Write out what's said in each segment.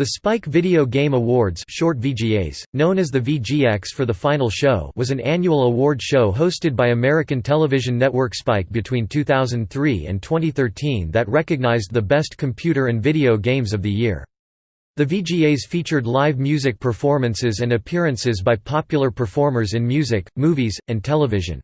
The Spike Video Game Awards short VGAs, known as the VGX for the final show was an annual award show hosted by American television network Spike between 2003 and 2013 that recognized the best computer and video games of the year. The VGAs featured live music performances and appearances by popular performers in music, movies, and television.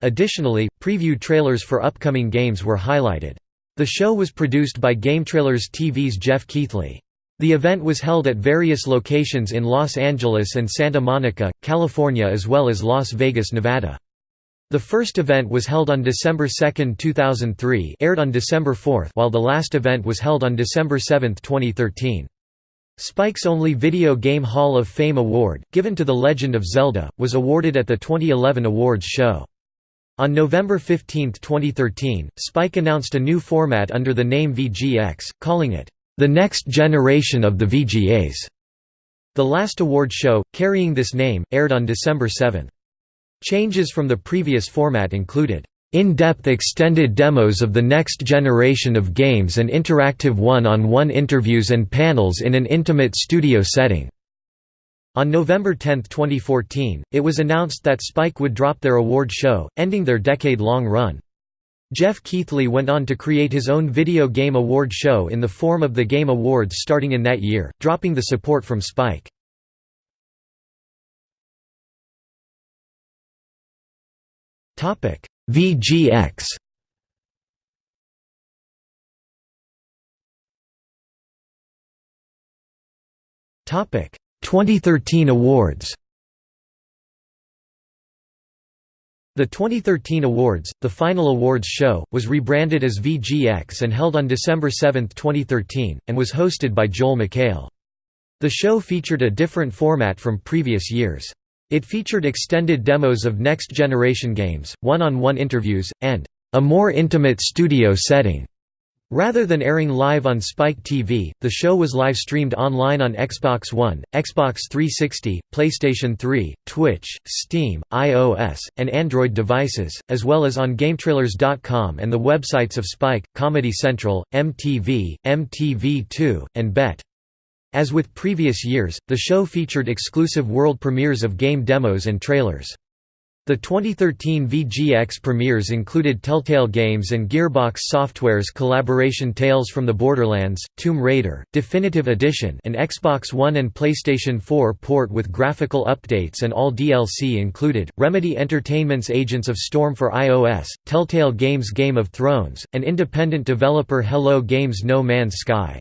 Additionally, preview trailers for upcoming games were highlighted. The show was produced by GameTrailers TV's Geoff Keighley. The event was held at various locations in Los Angeles and Santa Monica, California as well as Las Vegas, Nevada. The first event was held on December 2, 2003 aired on December 4 while the last event was held on December 7, 2013. Spike's only Video Game Hall of Fame award, given to The Legend of Zelda, was awarded at the 2011 awards show. On November 15, 2013, Spike announced a new format under the name VGX, calling it the next generation of the VGAs. The last award show, carrying this name, aired on December 7. Changes from the previous format included in-depth extended demos of the next generation of games and interactive one-on-one -on -one interviews and panels in an intimate studio setting. On November 10, 2014, it was announced that Spike would drop their award show, ending their decade-long run. Geoff Keighley went on to create his own video game award show in the form of the Game Awards starting in that year, dropping the support from Spike. VGX Topic 2013 awards The 2013 awards, the final awards show, was rebranded as VGX and held on December 7, 2013, and was hosted by Joel McHale. The show featured a different format from previous years. It featured extended demos of next-generation games, one-on-one -on -one interviews, and a more intimate studio setting. Rather than airing live on Spike TV, the show was live-streamed online on Xbox One, Xbox 360, PlayStation 3, Twitch, Steam, iOS, and Android devices, as well as on GameTrailers.com and the websites of Spike, Comedy Central, MTV, MTV2, and BET. As with previous years, the show featured exclusive world premieres of game demos and trailers. The 2013 VGX premieres included Telltale Games and Gearbox Software's collaboration Tales from the Borderlands, Tomb Raider, Definitive Edition an Xbox One and PlayStation 4 port with graphical updates and all DLC included, Remedy Entertainment's Agents of Storm for iOS, Telltale Games Game of Thrones, and independent developer Hello Games No Man's Sky.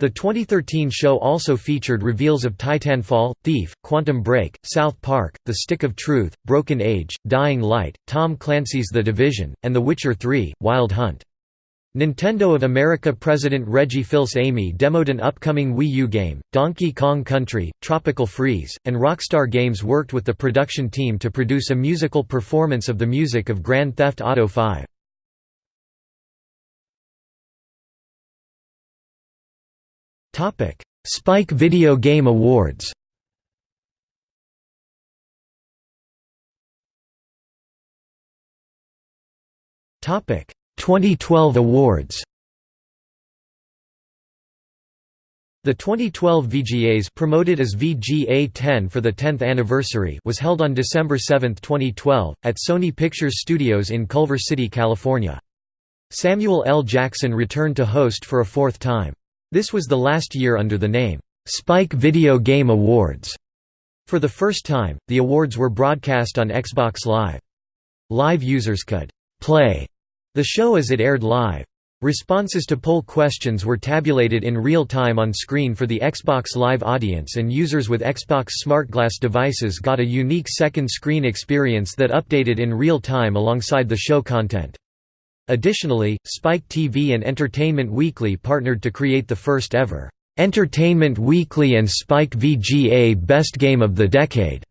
The 2013 show also featured reveals of Titanfall, Thief, Quantum Break, South Park, The Stick of Truth, Broken Age, Dying Light, Tom Clancy's The Division, and The Witcher 3, Wild Hunt. Nintendo of America President Reggie Fils-Aimé demoed an upcoming Wii U game, Donkey Kong Country, Tropical Freeze, and Rockstar Games worked with the production team to produce a musical performance of the music of Grand Theft Auto 5. Topic: Spike Video Game Awards. Topic: 2012 awards. The 2012 VGAs promoted as VGA 10 for the 10th anniversary was held on December 7, 2012, at Sony Pictures Studios in Culver City, California. Samuel L. Jackson returned to host for a fourth time. This was the last year under the name, Spike Video Game Awards. For the first time, the awards were broadcast on Xbox Live. Live users could play the show as it aired live. Responses to poll questions were tabulated in real time on screen for the Xbox Live audience and users with Xbox SmartGlass devices got a unique second screen experience that updated in real time alongside the show content. Additionally, Spike TV and Entertainment Weekly partnered to create the first ever Entertainment Weekly and Spike VGA Best Game of the Decade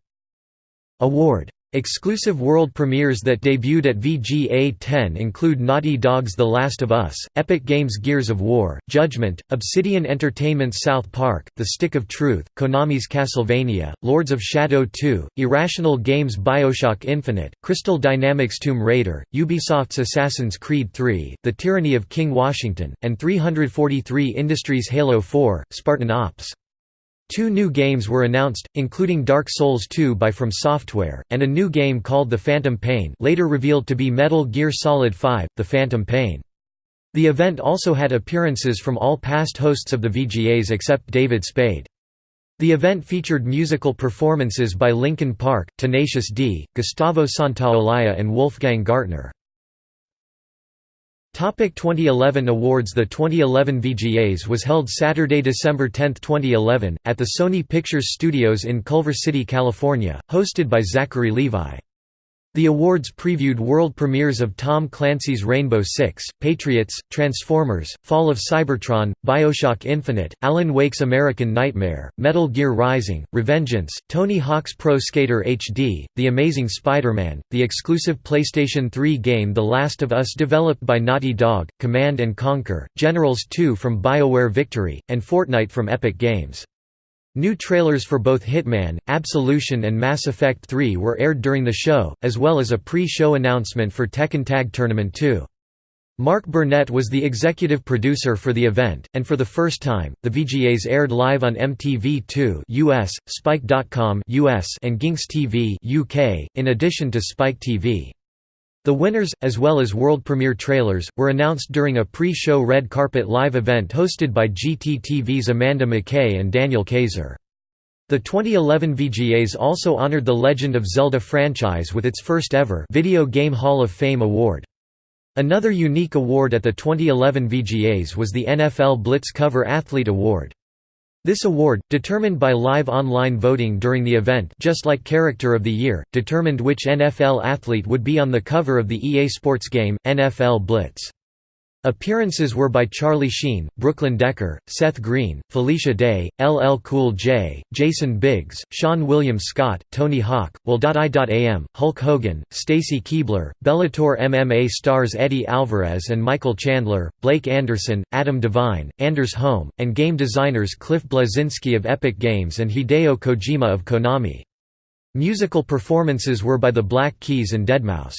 award. Exclusive world premieres that debuted at VGA 10 include Naughty Dog's The Last of Us, Epic Games' Gears of War, Judgment, Obsidian Entertainment's South Park, The Stick of Truth, Konami's Castlevania, Lords of Shadow 2, Irrational Games' Bioshock Infinite, Crystal Dynamics' Tomb Raider, Ubisoft's Assassin's Creed 3, The Tyranny of King Washington, and 343 Industries' Halo 4, Spartan Ops. Two new games were announced, including Dark Souls 2 by From Software, and a new game called The Phantom Pain later revealed to be Metal Gear Solid 5, The Phantom Pain. The event also had appearances from all past hosts of the VGAs except David Spade. The event featured musical performances by Linkin Park, Tenacious D, Gustavo Santaolalla and Wolfgang Gartner. Topic 2011 awards The 2011 VGAs was held Saturday, December 10, 2011, at the Sony Pictures Studios in Culver City, California, hosted by Zachary Levi. The awards previewed world premieres of Tom Clancy's Rainbow Six, Patriots, Transformers, Fall of Cybertron, Bioshock Infinite, Alan Wake's American Nightmare, Metal Gear Rising, Revengeance, Tony Hawk's Pro Skater HD, The Amazing Spider-Man, the exclusive PlayStation 3 game The Last of Us developed by Naughty Dog, Command & Conquer, Generals 2 from BioWare Victory, and Fortnite from Epic Games. New trailers for both Hitman, Absolution and Mass Effect 3 were aired during the show, as well as a pre-show announcement for Tekken Tag Tournament 2. Mark Burnett was the executive producer for the event, and for the first time, the VGAs aired live on MTV2 US, Spike.com US, and Ginx TV UK, in addition to Spike TV. The winners, as well as world premiere trailers, were announced during a pre-show red carpet live event hosted by GTTV's Amanda MacKay and Daniel Kayser. The 2011 VGAs also honored the Legend of Zelda franchise with its first ever Video Game Hall of Fame award. Another unique award at the 2011 VGAs was the NFL Blitz Cover Athlete Award. This award, determined by live online voting during the event just like Character of the Year, determined which NFL athlete would be on the cover of the EA Sports game, NFL Blitz. Appearances were by Charlie Sheen, Brooklyn Decker, Seth Green, Felicia Day, LL Cool J, Jason Biggs, Seann William Scott, Tony Hawk, Will.i.am, Hulk Hogan, Stacy Keibler, Bellator MMA stars Eddie Alvarez and Michael Chandler, Blake Anderson, Adam Devine, Anders Holm, and game designers Cliff Bleszinski of Epic Games and Hideo Kojima of Konami. Musical performances were by the Black Keys and Deadmau5.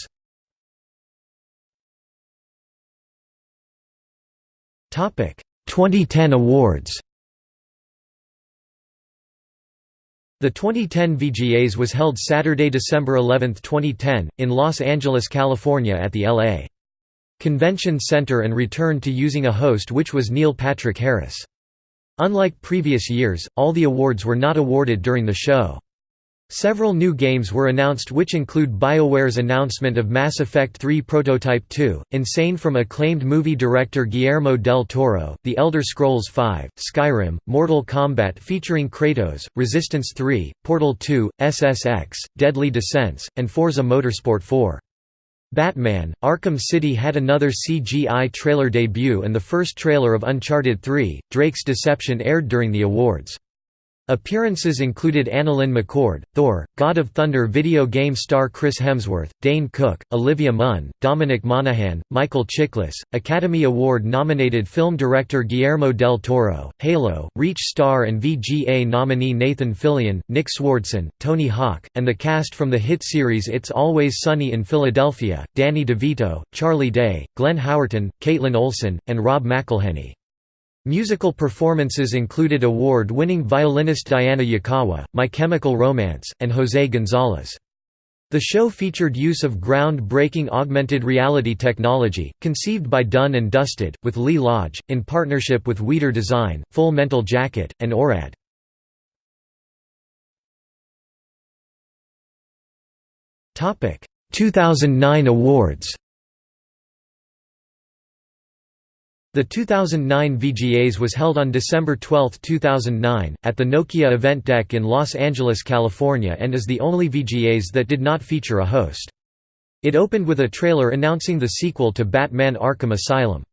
2010 awards The 2010 VGAs was held Saturday, December 11, 2010, in Los Angeles, California at the L.A. Convention Center and returned to using a host which was Neil Patrick Harris. Unlike previous years, all the awards were not awarded during the show. Several new games were announced which include BioWare's announcement of Mass Effect 3 Prototype 2, Insane from acclaimed movie director Guillermo del Toro, The Elder Scrolls V, Skyrim, Mortal Kombat featuring Kratos, Resistance 3, Portal 2, SSX, Deadly Descents, and Forza Motorsport 4. Batman, Arkham City had another CGI trailer debut and the first trailer of Uncharted 3, Drake's Deception aired during the awards. Appearances included AnnaLynne McCord, Thor, God of Thunder video game star Chris Hemsworth, Dane Cook, Olivia Munn, Dominic Monaghan, Michael Chiklis, Academy Award-nominated film director Guillermo del Toro, Halo, Reach star and VGA nominee Nathan Fillion, Nick Swardson, Tony Hawk, and the cast from the hit series It's Always Sunny in Philadelphia, Danny DeVito, Charlie Day, Glenn Howerton, Kaitlin Olson, and Rob McElhenney. Musical performances included award-winning violinist Diana Yukawa, My Chemical Romance, and José González. The show featured use of ground-breaking augmented reality technology, conceived by Done and Dusted, with Lee Lodge, in partnership with Weider Design, Full Mental Jacket, and ORAD. Topic: 2009 awards. The 2009 VGAs was held on December 12, 2009, at the Nokia Event Deck in Los Angeles, California and is the only VGAs that did not feature a host. It opened with a trailer announcing the sequel to Batman Arkham Asylum.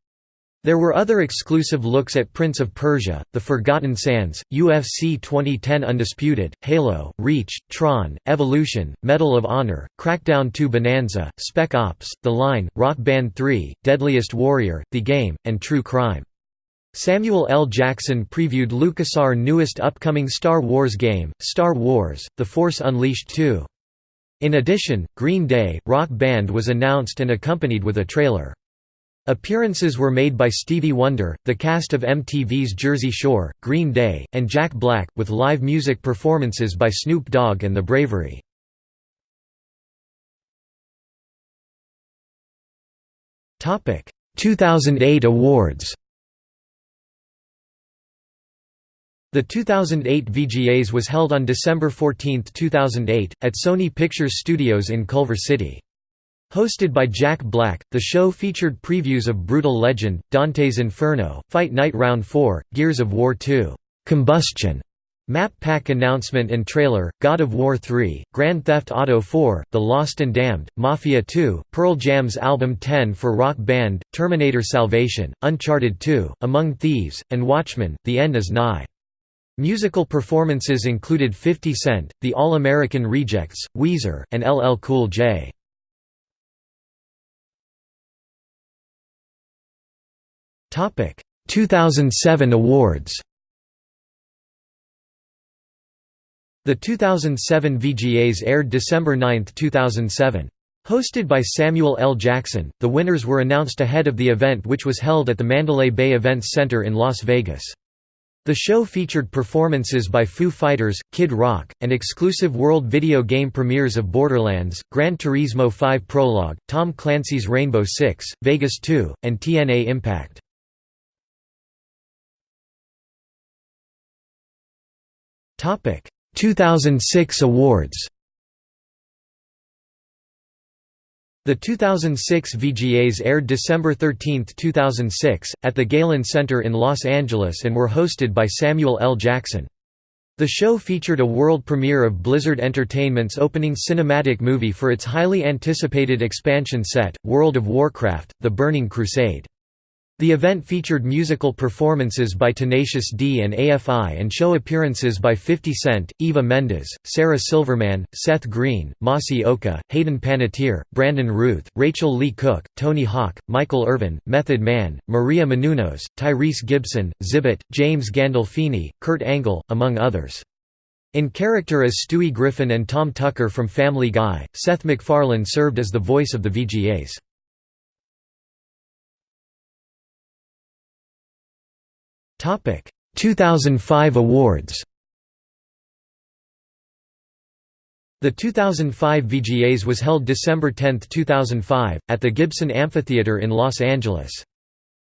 There were other exclusive looks at Prince of Persia, The Forgotten Sands, UFC 2010 Undisputed, Halo, Reach, Tron, Evolution, Medal of Honor, Crackdown 2 Bonanza, Spec Ops, The Line, Rock Band 3, Deadliest Warrior, The Game, and True Crime. Samuel L. Jackson previewed LucasArts' newest upcoming Star Wars game, Star Wars, The Force Unleashed 2. In addition, Green Day, Rock Band was announced and accompanied with a trailer. Appearances were made by Stevie Wonder, the cast of MTV's Jersey Shore, Green Day, and Jack Black, with live music performances by Snoop Dogg and The Bravery. Topic: 2008 awards. The 2008 VGAs was held on December 14, 2008, at Sony Pictures Studios in Culver City. Hosted by Jack Black, the show featured previews of Brutal Legend, Dante's Inferno, Fight Night Round 4, Gears of War 2, Combustion, Map Pack announcement and trailer, God of War 3, Grand Theft Auto 4, The Lost and Damned, Mafia 2, Pearl Jam's album 10 for Rock Band, Terminator Salvation, Uncharted 2, Among Thieves, and Watchmen, The End is Nigh. Musical performances included 50 Cent, The All-American Rejects, Weezer, and LL Cool J. Topic 2007 awards. The 2007 VGAs aired December 9, 2007. Hosted by Samuel L. Jackson, the winners were announced ahead of the event which was held at the Mandalay Bay Events Center in Las Vegas. The show featured performances by Foo Fighters, Kid Rock, and exclusive world video game premieres of Borderlands, Gran Turismo 5 Prologue, Tom Clancy's Rainbow Six, Vegas 2, and TNA Impact. Topic 2006 awards. The 2006 VGAs aired December 13, 2006, at the Galen Center in Los Angeles and were hosted by Samuel L. Jackson. The show featured a world premiere of Blizzard Entertainment's opening cinematic movie for its highly anticipated expansion set, World of Warcraft, The Burning Crusade. The event featured musical performances by Tenacious D and AFI and show appearances by 50 Cent, Eva Mendes, Sarah Silverman, Seth Green, Masi Oka, Hayden Panettiere, Brandon Routh, Rachael Leigh Cook, Tony Hawk, Michael Irvin, Method Man, Maria Menounos, Tyrese Gibson, Xzibit, James Gandolfini, Kurt Angle, among others. In character as Stewie Griffin and Tom Tucker from Family Guy, Seth MacFarlane served as the voice of the VGAs. 2005 awards The 2005 VGAs was held December 10, 2005, at the Gibson Amphitheater in Los Angeles.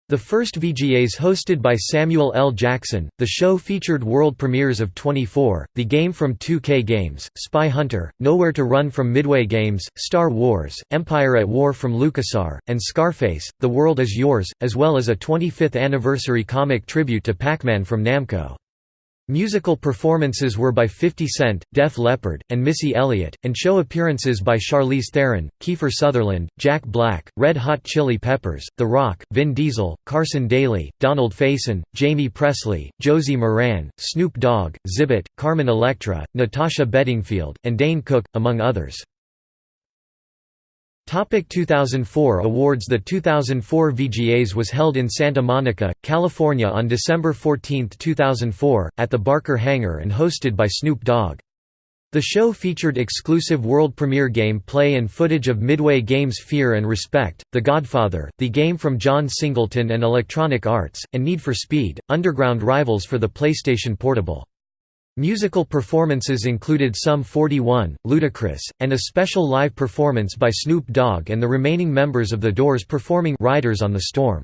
The first VGAs hosted by Samuel L. Jackson, the show featured world premieres of 24, The Game from 2K Games, Spy Hunter, Nowhere to Run from Midway Games, Star Wars, Empire at War from LucasArts, and Scarface, The World is Yours, as well as a 25th anniversary comic tribute to Pac-Man from Namco. Musical performances were by 50 Cent, Def Leppard, and Missy Elliott, and show appearances by Charlize Theron, Kiefer Sutherland, Jack Black, Red Hot Chili Peppers, The Rock, Vin Diesel, Carson Daly, Donald Faison, Jamie Pressly, Josie Maran, Snoop Dogg, Xzibit, Carmen Electra, Natasha Bedingfield, and Dane Cook, among others. Topic 2004 awards The 2004 VGAs was held in Santa Monica, California on December 14, 2004, at the Barker Hangar and hosted by Snoop Dogg. The show featured exclusive world premiere game play and footage of Midway Games' Fear and Respect, The Godfather, the game from John Singleton and Electronic Arts, and Need for Speed, underground rivals for the PlayStation Portable. Musical performances included Sum 41, Ludacris, and a special live performance by Snoop Dogg and the remaining members of The Doors performing Riders on the Storm.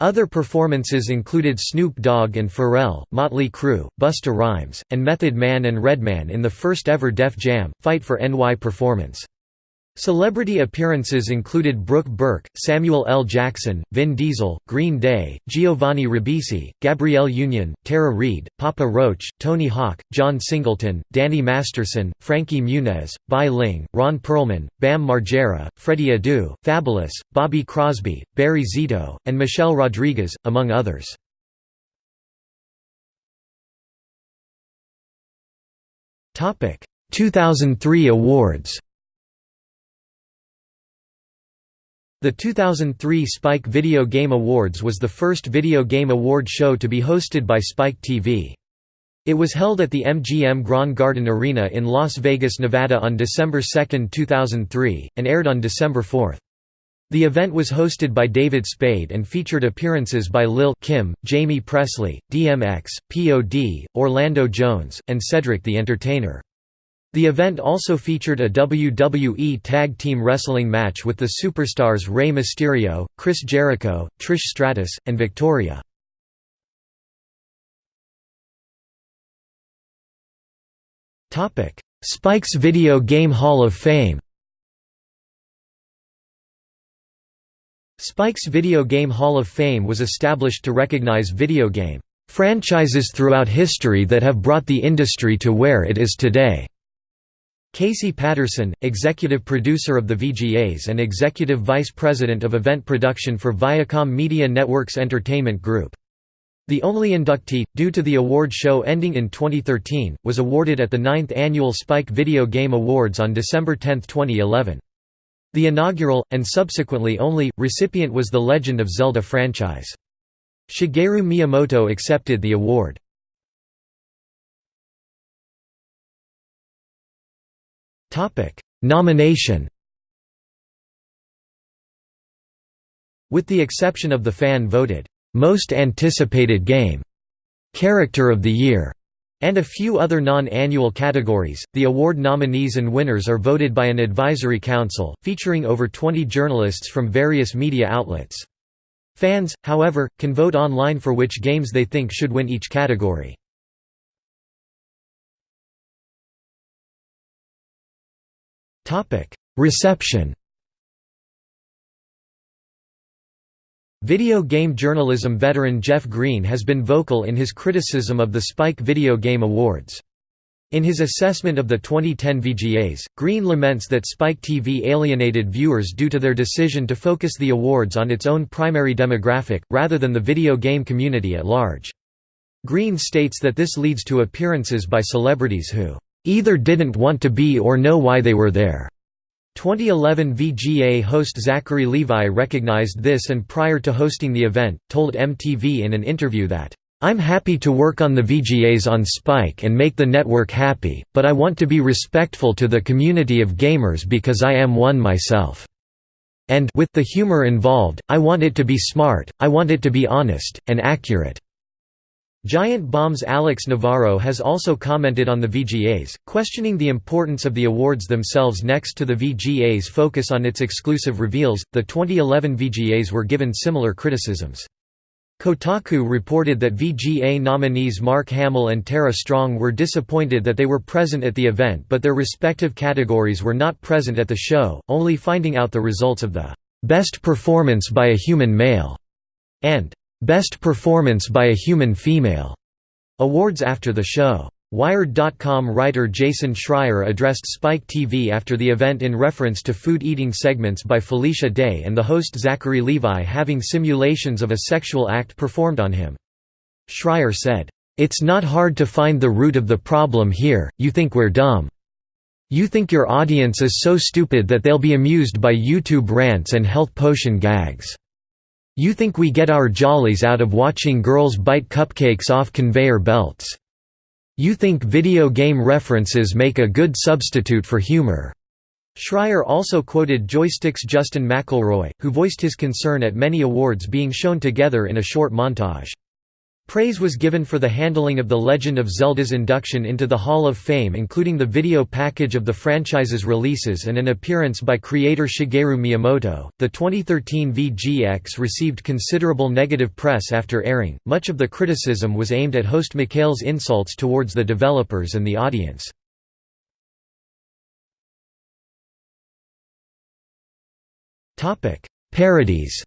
Other performances included Snoop Dogg and Pharrell, Motley Crue, Busta Rhymes, and Method Man and Redman in the first ever Def Jam, Fight for NY performance. Celebrity appearances included Brooke Burke, Samuel L. Jackson, Vin Diesel, Green Day, Giovanni Ribisi, Gabrielle Union, Tara Reid, Papa Roach, Tony Hawk, John Singleton, Danny Masterson, Frankie Muniz, Bai Ling, Ron Perlman, Bam Margera, Freddie Adu, Fabolous, Bobby Crosby, Barry Zito, and Michelle Rodriguez, among others. Topic: 2003 awards The 2003 Spike Video Game Awards was the first video game award show to be hosted by Spike TV. It was held at the MGM Grand Garden Arena in Las Vegas, Nevada on December 2, 2003, and aired on December 4. The event was hosted by David Spade and featured appearances by Lil Kim, Jamie Pressly, DMX, POD, Orlando Jones, and Cedric the Entertainer. The event also featured a WWE Tag Team Wrestling match with the superstars Rey Mysterio, Chris Jericho, Trish Stratus, and Victoria. Spike's Video Game Hall of Fame Spike's Video Game Hall of Fame was established to recognize video game franchises throughout history that have brought the industry to where it is today. Casey Patterson, executive producer of the VGAs and executive vice president of event production for Viacom Media Networks Entertainment Group. The only inductee, due to the award show ending in 2013, was awarded at the 9th Annual Spike Video Game Awards on December 10, 2011. The inaugural, and subsequently only, recipient was the Legend of Zelda franchise. Shigeru Miyamoto accepted the award. Topic: Nomination. With the exception of the fan-voted most anticipated game, character of the year, and a few other non-annual categories, the award nominees and winners are voted by an advisory council, featuring over 20 journalists from various media outlets. Fans, however, can vote online for which games they think should win each category. Reception Video game journalism veteran Jeff Green has been vocal in his criticism of the Spike Video Game Awards. In his assessment of the 2010 VGAs, Green laments that Spike TV alienated viewers due to their decision to focus the awards on its own primary demographic, rather than the video game community at large. Green states that this leads to appearances by celebrities who either didn't want to be or know why they were there. 2011 VGA host Zachary Levi recognized this and prior to hosting the event, told MTV in an interview that, "...I'm happy to work on the VGAs on Spike and make the network happy, but I want to be respectful to the community of gamers because I am one myself." And with the humor involved, I want it to be smart, I want it to be honest, and accurate. Giant Bomb's Alex Navarro has also commented on the VGAs, questioning the importance of the awards themselves next to the VGA's focus on its exclusive reveals. The 2011 VGAs were given similar criticisms. Kotaku reported that VGA nominees Mark Hamill and Tara Strong were disappointed that they were present at the event but their respective categories were not present at the show, only finding out the results of the "'Best Performance by a Human Male' and Best Performance by a Human Female awards after the show. Wired.com writer Jason Schreier addressed Spike TV after the event in reference to food eating segments by Felicia Day and the host Zachary Levi having simulations of a sexual act performed on him. Schreier said, "...it's not hard to find the root of the problem here, you think we're dumb. You think your audience is so stupid that they'll be amused by YouTube rants and health potion gags." You think we get our jollies out of watching girls bite cupcakes off conveyor belts. You think video game references make a good substitute for humor." Schreier also quoted Joystiq's Justin McElroy, who voiced his concern at many awards being shown together in a short montage. Praise was given for the handling of The Legend of Zelda's induction into the Hall of Fame including the video package of the franchise's releases and an appearance by creator Shigeru Miyamoto. The 2013 VGX received considerable negative press after airing. Much of the criticism was aimed at host McHale's insults towards the developers and the audience. Parodies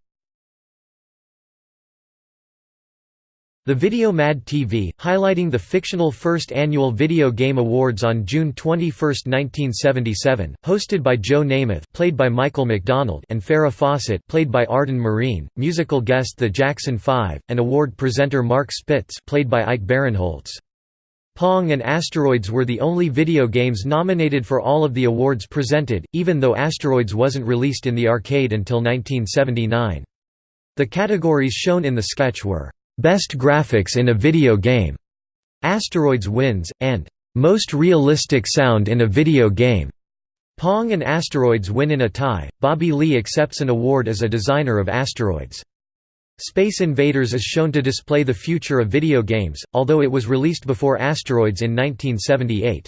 The Video Mad TV, highlighting the fictional first annual Video Game Awards on June 21, 1977, hosted by Joe Namath played by Michael McDonald and Farrah Fawcett played by Arden Myrin, musical guest The Jackson 5, and award presenter Mark Spitz played by Ike Barinholtz. Pong and Asteroids were the only video games nominated for all of the awards presented, even though Asteroids wasn't released in the arcade until 1979. The categories shown in the sketch were Best Graphics in a Video Game, Asteroids wins, and Most Realistic Sound in a Video Game. Pong and Asteroids win in a tie. Bobby Lee accepts an award as a designer of asteroids. Space Invaders is shown to display the future of video games, although it was released before Asteroids in 1978.